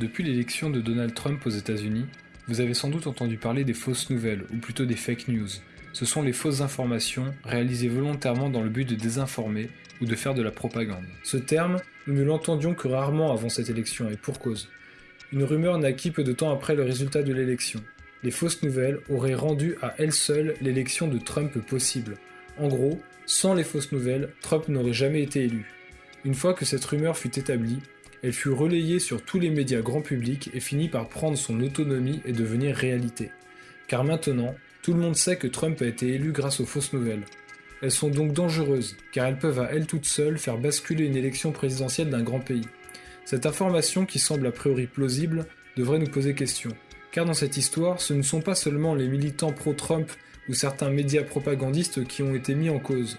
Depuis l'élection de Donald Trump aux États-Unis, vous avez sans doute entendu parler des fausses nouvelles, ou plutôt des fake news. Ce sont les fausses informations réalisées volontairement dans le but de désinformer ou de faire de la propagande. Ce terme, nous ne l'entendions que rarement avant cette élection, et pour cause. Une rumeur naquit peu de temps après le résultat de l'élection. Les fausses nouvelles auraient rendu à elles seules l'élection de Trump possible. En gros, sans les fausses nouvelles, Trump n'aurait jamais été élu. Une fois que cette rumeur fut établie, elle fut relayée sur tous les médias grand public et finit par prendre son autonomie et devenir réalité. Car maintenant, tout le monde sait que Trump a été élu grâce aux fausses nouvelles. Elles sont donc dangereuses, car elles peuvent à elles toutes seules faire basculer une élection présidentielle d'un grand pays. Cette information, qui semble a priori plausible, devrait nous poser question. Car dans cette histoire, ce ne sont pas seulement les militants pro-Trump ou certains médias propagandistes qui ont été mis en cause.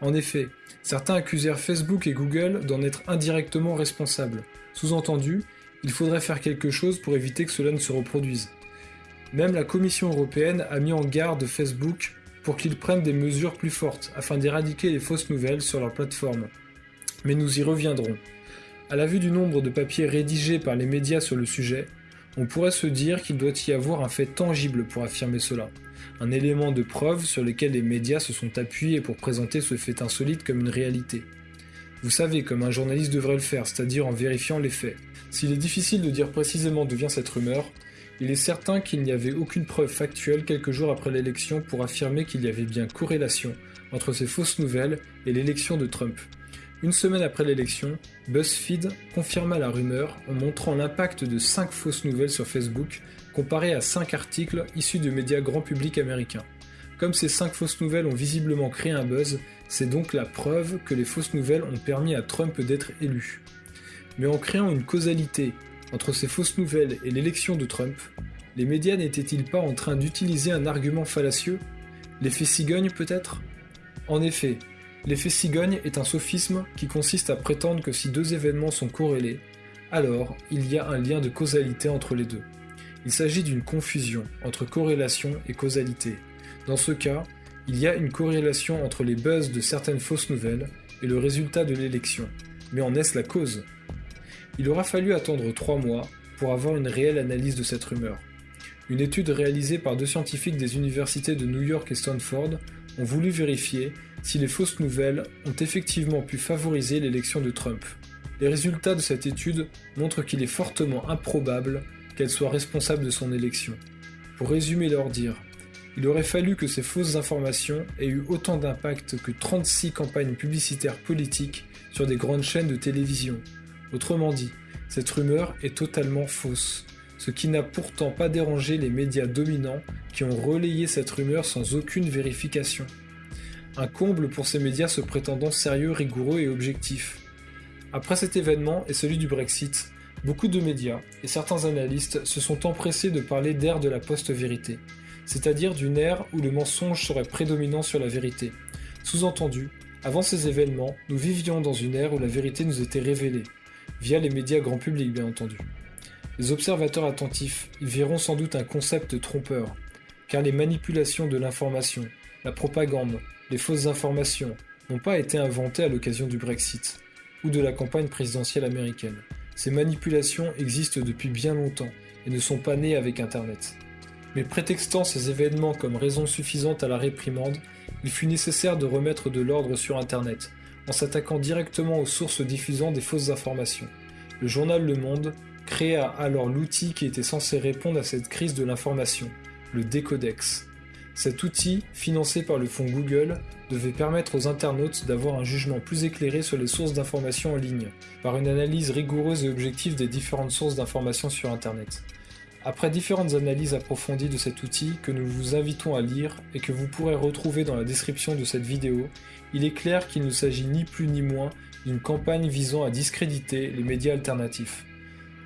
En effet, certains accusèrent Facebook et Google d'en être indirectement responsables. Sous-entendu, il faudrait faire quelque chose pour éviter que cela ne se reproduise. Même la Commission européenne a mis en garde Facebook pour qu'ils prennent des mesures plus fortes afin d'éradiquer les fausses nouvelles sur leur plateforme. Mais nous y reviendrons. À la vue du nombre de papiers rédigés par les médias sur le sujet, on pourrait se dire qu'il doit y avoir un fait tangible pour affirmer cela, un élément de preuve sur lequel les médias se sont appuyés pour présenter ce fait insolite comme une réalité. Vous savez comme un journaliste devrait le faire, c'est-à-dire en vérifiant les faits. S'il est difficile de dire précisément d'où vient cette rumeur, il est certain qu'il n'y avait aucune preuve factuelle quelques jours après l'élection pour affirmer qu'il y avait bien corrélation entre ces fausses nouvelles et l'élection de Trump. Une semaine après l'élection, BuzzFeed confirma la rumeur en montrant l'impact de 5 fausses nouvelles sur Facebook comparé à 5 articles issus de médias grand public américains. Comme ces 5 fausses nouvelles ont visiblement créé un buzz, c'est donc la preuve que les fausses nouvelles ont permis à Trump d'être élu. Mais en créant une causalité entre ces fausses nouvelles et l'élection de Trump, les médias n'étaient-ils pas en train d'utiliser un argument fallacieux? L'effet cigogne peut-être? En effet, L'effet cigogne est un sophisme qui consiste à prétendre que si deux événements sont corrélés, alors il y a un lien de causalité entre les deux. Il s'agit d'une confusion entre corrélation et causalité. Dans ce cas, il y a une corrélation entre les buzz de certaines fausses nouvelles et le résultat de l'élection. Mais en est-ce la cause? Il aura fallu attendre trois mois pour avoir une réelle analyse de cette rumeur. Une étude réalisée par deux scientifiques des universités de New York et Stanford ont voulu vérifier si les fausses nouvelles ont effectivement pu favoriser l'élection de Trump. Les résultats de cette étude montrent qu'il est fortement improbable qu'elle soit responsable de son élection. Pour résumer leur dire, il aurait fallu que ces fausses informations aient eu autant d'impact que 36 campagnes publicitaires politiques sur des grandes chaînes de télévision. Autrement dit, cette rumeur est totalement fausse, ce qui n'a pourtant pas dérangé les médias dominants qui ont relayé cette rumeur sans aucune vérification. Un comble pour ces médias se prétendant sérieux, rigoureux et objectifs. Après cet événement et celui du Brexit, beaucoup de médias et certains analystes se sont empressés de parler d'ère de la post-vérité, c'est-à-dire d'une ère où le mensonge serait prédominant sur la vérité. Sous-entendu, avant ces événements, nous vivions dans une ère où la vérité nous était révélée, via les médias grand public bien entendu. Les observateurs attentifs y verront sans doute un concept trompeur, car les manipulations de l'information, la propagande, les fausses informations n'ont pas été inventées à l'occasion du Brexit ou de la campagne présidentielle américaine. Ces manipulations existent depuis bien longtemps et ne sont pas nées avec Internet. Mais prétextant ces événements comme raison suffisante à la réprimande, il fut nécessaire de remettre de l'ordre sur Internet, en s'attaquant directement aux sources diffusant des fausses informations. Le journal Le Monde créa alors l'outil qui était censé répondre à cette crise de l'information, le décodex. Cet outil, financé par le fonds Google, devait permettre aux internautes d'avoir un jugement plus éclairé sur les sources d'informations en ligne, par une analyse rigoureuse et objective des différentes sources d'informations sur Internet. Après différentes analyses approfondies de cet outil que nous vous invitons à lire et que vous pourrez retrouver dans la description de cette vidéo, il est clair qu'il ne s'agit ni plus ni moins d'une campagne visant à discréditer les médias alternatifs.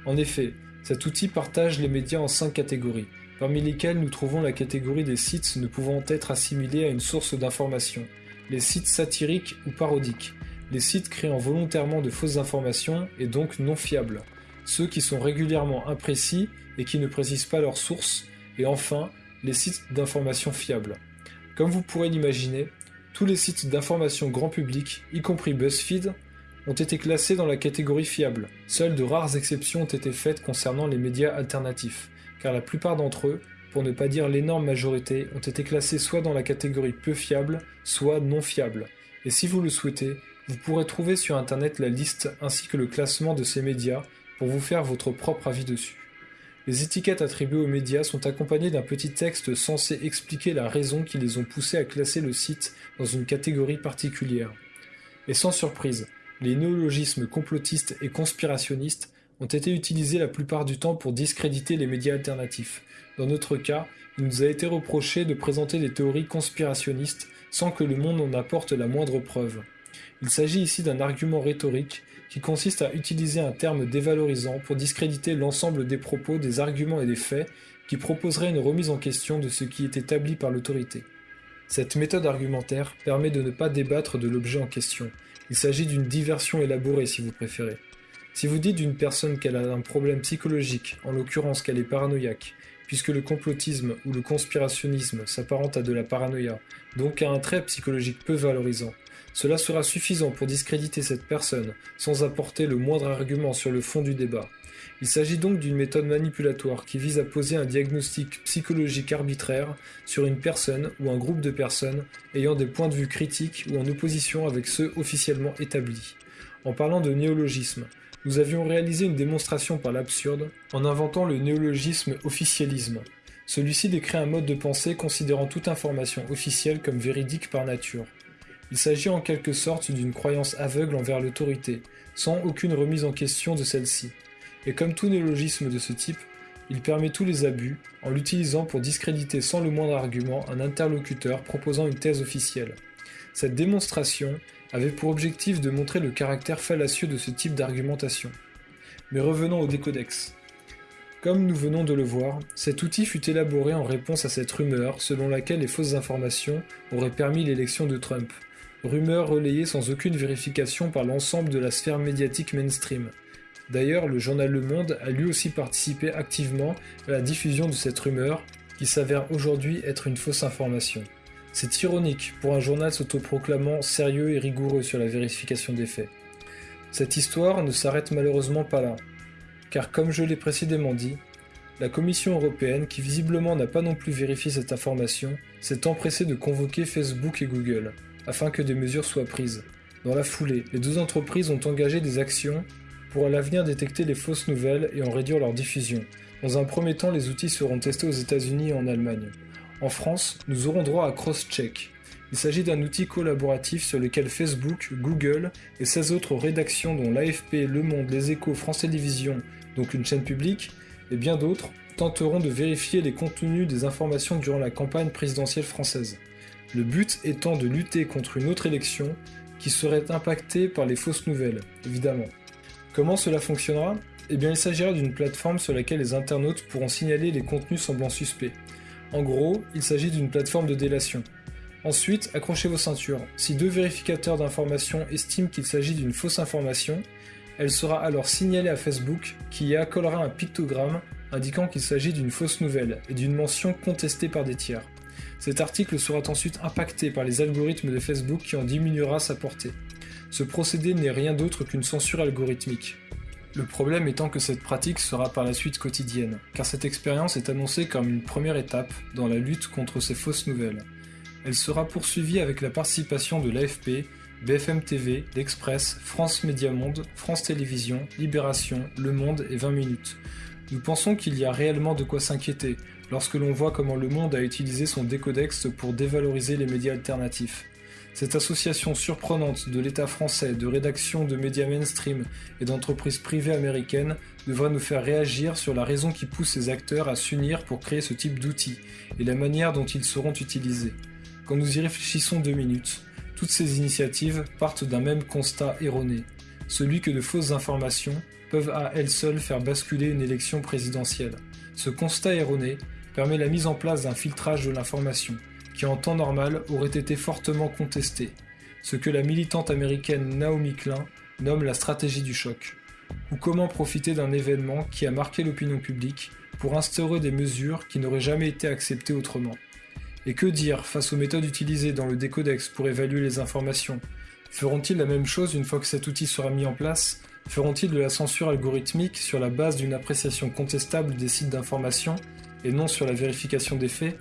En effet, cet outil partage les médias en cinq catégories, parmi lesquels nous trouvons la catégorie des sites ne pouvant être assimilés à une source d'information, les sites satiriques ou parodiques, les sites créant volontairement de fausses informations et donc non fiables, ceux qui sont régulièrement imprécis et qui ne précisent pas leur source, et enfin, les sites d'information fiables. Comme vous pourrez l'imaginer, tous les sites d'information grand public, y compris BuzzFeed, ont été classés dans la catégorie fiable. Seules de rares exceptions ont été faites concernant les médias alternatifs, car la plupart d'entre eux, pour ne pas dire l'énorme majorité, ont été classés soit dans la catégorie peu fiable, soit non fiable. Et si vous le souhaitez, vous pourrez trouver sur internet la liste ainsi que le classement de ces médias pour vous faire votre propre avis dessus. Les étiquettes attribuées aux médias sont accompagnées d'un petit texte censé expliquer la raison qui les ont poussés à classer le site dans une catégorie particulière. Et sans surprise, les néologismes complotistes et conspirationnistes ont été utilisés la plupart du temps pour discréditer les médias alternatifs. Dans notre cas, il nous a été reproché de présenter des théories conspirationnistes sans que le monde en apporte la moindre preuve. Il s'agit ici d'un argument rhétorique qui consiste à utiliser un terme dévalorisant pour discréditer l'ensemble des propos, des arguments et des faits qui proposeraient une remise en question de ce qui est établi par l'autorité. Cette méthode argumentaire permet de ne pas débattre de l'objet en question. Il s'agit d'une diversion élaborée si vous préférez. Si vous dites d'une personne qu'elle a un problème psychologique, en l'occurrence qu'elle est paranoïaque, puisque le complotisme ou le conspirationnisme s'apparente à de la paranoïa, donc à un trait psychologique peu valorisant, cela sera suffisant pour discréditer cette personne, sans apporter le moindre argument sur le fond du débat. Il s'agit donc d'une méthode manipulatoire qui vise à poser un diagnostic psychologique arbitraire sur une personne ou un groupe de personnes ayant des points de vue critiques ou en opposition avec ceux officiellement établis. En parlant de néologisme, nous avions réalisé une démonstration par l'absurde en inventant le néologisme officialisme. Celui-ci décrit un mode de pensée considérant toute information officielle comme véridique par nature. Il s'agit en quelque sorte d'une croyance aveugle envers l'autorité, sans aucune remise en question de celle-ci. Et comme tout néologisme de ce type, il permet tous les abus en l'utilisant pour discréditer sans le moindre argument un interlocuteur proposant une thèse officielle. Cette démonstration avait pour objectif de montrer le caractère fallacieux de ce type d'argumentation. Mais revenons au décodex. Comme nous venons de le voir, cet outil fut élaboré en réponse à cette rumeur selon laquelle les fausses informations auraient permis l'élection de Trump, rumeur relayée sans aucune vérification par l'ensemble de la sphère médiatique mainstream. D'ailleurs, le journal Le Monde a lui aussi participé activement à la diffusion de cette rumeur, qui s'avère aujourd'hui être une fausse information. C'est ironique pour un journal s'autoproclamant sérieux et rigoureux sur la vérification des faits. Cette histoire ne s'arrête malheureusement pas là, car comme je l'ai précédemment dit, la Commission européenne, qui visiblement n'a pas non plus vérifié cette information, s'est empressée de convoquer Facebook et Google, afin que des mesures soient prises. Dans la foulée, les deux entreprises ont engagé des actions pour à l'avenir détecter les fausses nouvelles et en réduire leur diffusion. Dans un premier temps, les outils seront testés aux États-Unis et en Allemagne. En France, nous aurons droit à Crosscheck. Il s'agit d'un outil collaboratif sur lequel Facebook, Google et 16 autres rédactions dont l'AFP, Le Monde, Les Échos, France Télévisions, donc une chaîne publique, et bien d'autres, tenteront de vérifier les contenus des informations durant la campagne présidentielle française le but étant de lutter contre une autre élection qui serait impactée par les fausses nouvelles, évidemment. Comment cela fonctionnera? Eh bien il s'agira d'une plateforme sur laquelle les internautes pourront signaler les contenus semblant suspects. En gros, il s'agit d'une plateforme de délation. Ensuite, accrochez vos ceintures. Si deux vérificateurs d'informations estiment qu'il s'agit d'une fausse information, elle sera alors signalée à Facebook qui y accolera un pictogramme indiquant qu'il s'agit d'une fausse nouvelle et d'une mention contestée par des tiers. Cet article sera ensuite impacté par les algorithmes de Facebook qui en diminuera sa portée. Ce procédé n'est rien d'autre qu'une censure algorithmique. Le problème étant que cette pratique sera par la suite quotidienne, car cette expérience est annoncée comme une première étape dans la lutte contre ces fausses nouvelles. Elle sera poursuivie avec la participation de l'AFP, BFM TV, l'Express, France Média Monde, France Télévisions, Libération, Le Monde et 20 minutes. Nous pensons qu'il y a réellement de quoi s'inquiéter, lorsque l'on voit comment le monde a utilisé son décodex pour dévaloriser les médias alternatifs. Cette association surprenante de l'État français, de rédactions de médias mainstream et d'entreprises privées américaines devra nous faire réagir sur la raison qui pousse ces acteurs à s'unir pour créer ce type d'outils et la manière dont ils seront utilisés. Quand nous y réfléchissons deux minutes, toutes ces initiatives partent d'un même constat erroné, celui que de fausses informations peuvent à elles seules faire basculer une élection présidentielle. Ce constat erroné permet la mise en place d'un filtrage de l'information, qui en temps normal aurait été fortement contesté, ce que la militante américaine Naomi Klein nomme la stratégie du choc, ou comment profiter d'un événement qui a marqué l'opinion publique pour instaurer des mesures qui n'auraient jamais été acceptées autrement. Et que dire face aux méthodes utilisées dans le décodex pour évaluer les informations? Feront-ils la même chose une fois que cet outil sera mis en place? Feront-ils de la censure algorithmique sur la base d'une appréciation contestable des sites d'information et non sur la vérification des faits?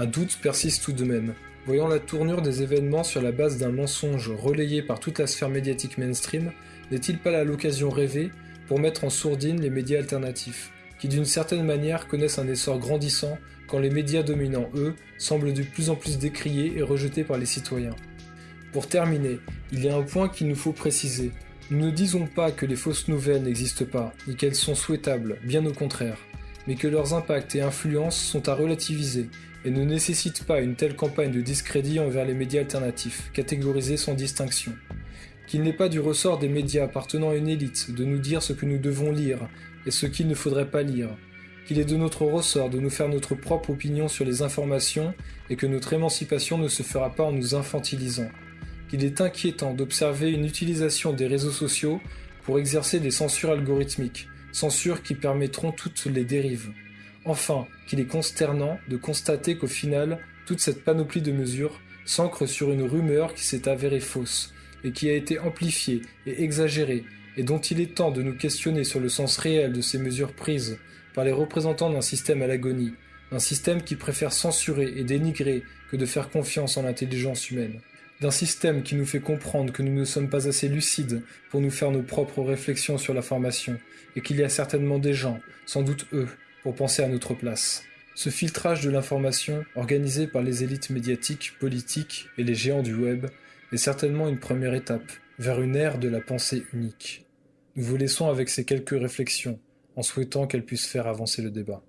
Un doute persiste tout de même. Voyant la tournure des événements sur la base d'un mensonge relayé par toute la sphère médiatique mainstream, n'est-il pas là l'occasion rêvée pour mettre en sourdine les médias alternatifs, qui d'une certaine manière connaissent un essor grandissant quand les médias dominants, eux, semblent de plus en plus décriés et rejetés par les citoyens Pour terminer, il y a un point qu'il nous faut préciser. Nous ne disons pas que les fausses nouvelles n'existent pas, ni qu'elles sont souhaitables, bien au contraire, mais que leurs impacts et influences sont à relativiser et ne nécessitent pas une telle campagne de discrédit envers les médias alternatifs, catégorisés sans distinction. Qu'il n'est pas du ressort des médias appartenant à une élite de nous dire ce que nous devons lire et ce qu'il ne faudrait pas lire, qu'il est de notre ressort de nous faire notre propre opinion sur les informations et que notre émancipation ne se fera pas en nous infantilisant qu'il est inquiétant d'observer une utilisation des réseaux sociaux pour exercer des censures algorithmiques, censures qui permettront toutes les dérives. Enfin, qu'il est consternant de constater qu'au final, toute cette panoplie de mesures s'ancre sur une rumeur qui s'est avérée fausse, et qui a été amplifiée et exagérée, et dont il est temps de nous questionner sur le sens réel de ces mesures prises par les représentants d'un système à l'agonie, un système qui préfère censurer et dénigrer que de faire confiance en l'intelligence humaine. D'un système qui nous fait comprendre que nous ne sommes pas assez lucides pour nous faire nos propres réflexions sur la formation, et qu'il y a certainement des gens, sans doute eux, penser à notre place. Ce filtrage de l'information, organisé par les élites médiatiques, politiques et les géants du web, est certainement une première étape vers une ère de la pensée unique. Nous vous laissons avec ces quelques réflexions, en souhaitant qu'elles puissent faire avancer le débat.